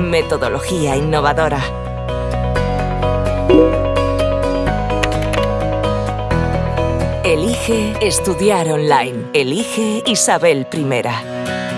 metodología innovadora. Elige estudiar online. Elige Isabel I.